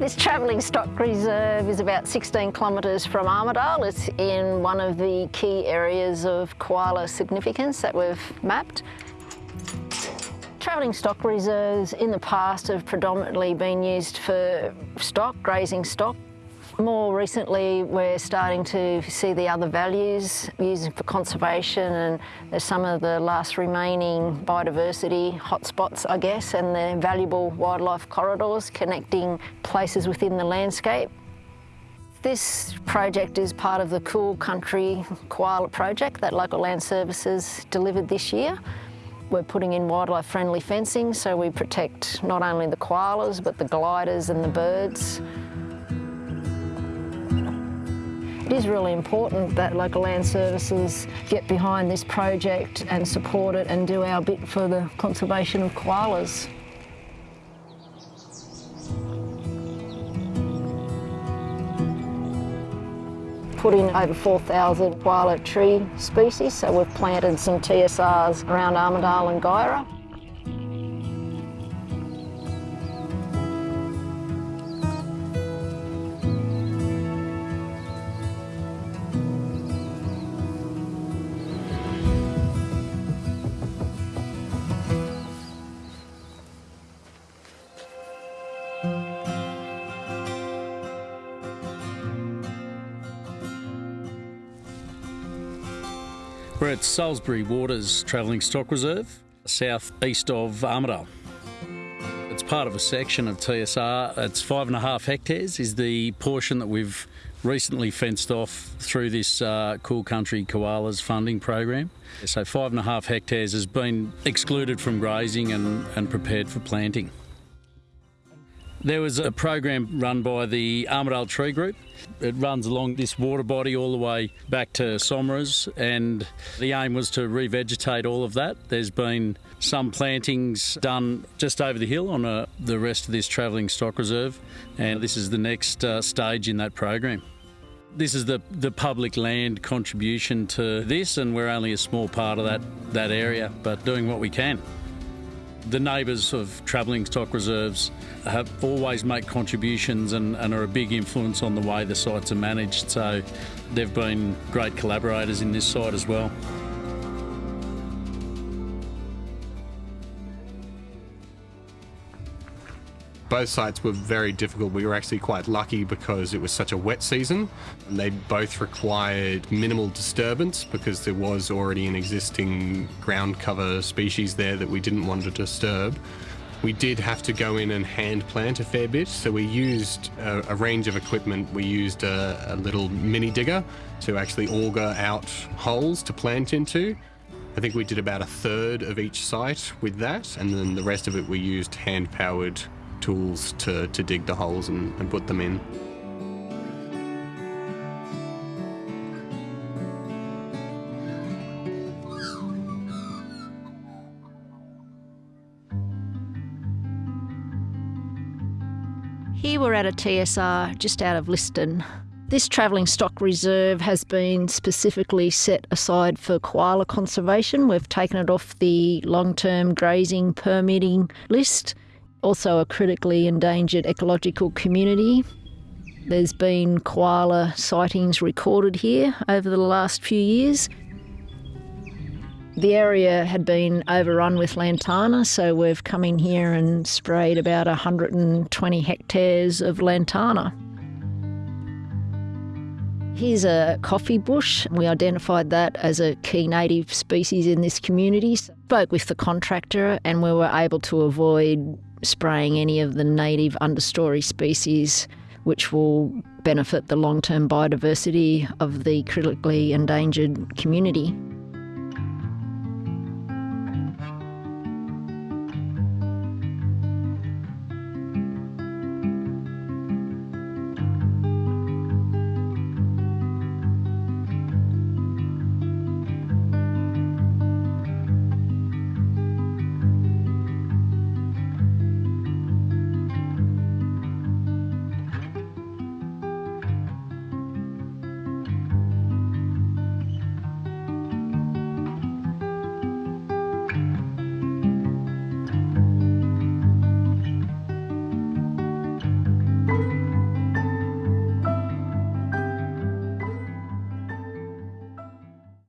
This travelling stock reserve is about 16 kilometres from Armidale. It's in one of the key areas of koala significance that we've mapped. Travelling stock reserves in the past have predominantly been used for stock, grazing stock. More recently, we're starting to see the other values used for conservation and there's some of the last remaining biodiversity hotspots, I guess, and the valuable wildlife corridors connecting places within the landscape. This project is part of the Cool Country Koala project that Local Land Services delivered this year. We're putting in wildlife friendly fencing so we protect not only the koalas but the gliders and the birds. It is really important that local land services get behind this project and support it and do our bit for the conservation of koalas. put in over 4,000 koala tree species, so we've planted some TSRs around Armidale and Guyra. We're at Salisbury Waters Travelling Stock Reserve, southeast of Armidale. It's part of a section of TSR. It's five and a half hectares is the portion that we've recently fenced off through this uh, Cool Country Koalas funding program. So five and a half hectares has been excluded from grazing and, and prepared for planting. There was a program run by the Armidale Tree Group. It runs along this water body all the way back to Somers, and the aim was to revegetate all of that. There's been some plantings done just over the hill on a, uh, the rest of this travelling stock reserve, and this is the next uh, stage in that program. This is the, the public land contribution to this, and we're only a small part of that, that area, but doing what we can. The neighbours of travelling stock reserves have always make contributions and, and, are a big influence on the way the sites are managed. So they've been great collaborators in this site as well. Both sites were very difficult. We were actually quite lucky because it was such a wet season. They both required minimal disturbance because there was already an existing ground cover species there that we didn't want to disturb. We did have to go in and hand plant a fair bit, so we used a, a range of equipment. We used a, a little mini digger to actually auger out holes to plant into. I think we did about a third of each site with that, and then the rest of it we used hand powered tools to, to dig the holes and, and put them in. Here we're at a TSR just out of Liston. This travelling stock reserve has been specifically set aside for koala conservation. We've taken it off the long term grazing permitting list also a critically endangered ecological community. There's been koala sightings recorded here over the last few years. The area had been overrun with lantana, so we've come in here and sprayed about 120 hectares of lantana. Here's a coffee bush. We identified that as a key native species in this community. Spoke with the contractor and we were able to avoid spraying any of the native understory species which will benefit the long term biodiversity of the critically endangered community.